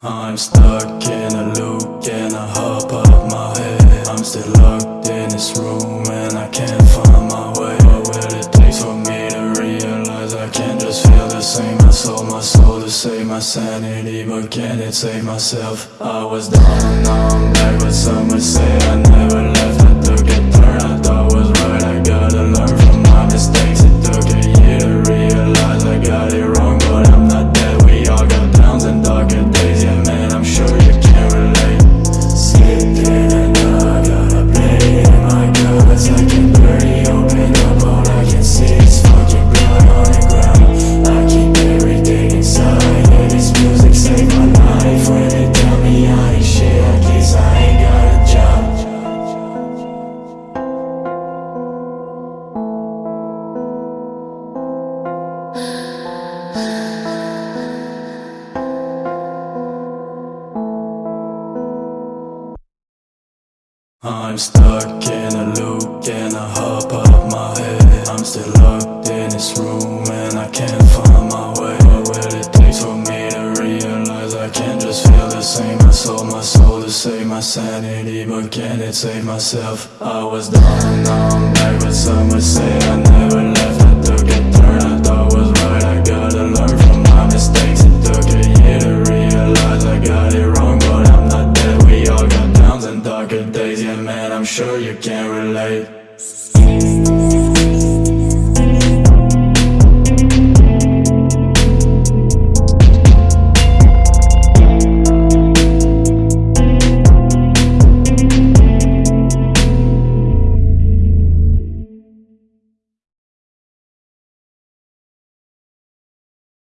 I'm stuck in my sanity, but can it save myself? I was down and back, but some would say I I'm stuck in a loop, in a hop of my head. I'm still locked in this room and I can't find my way. What will it take for me to realize I can't just feel the same? I sold my soul to save my sanity, but can it save myself? I was down, now I'm back, but some would say I you can't relate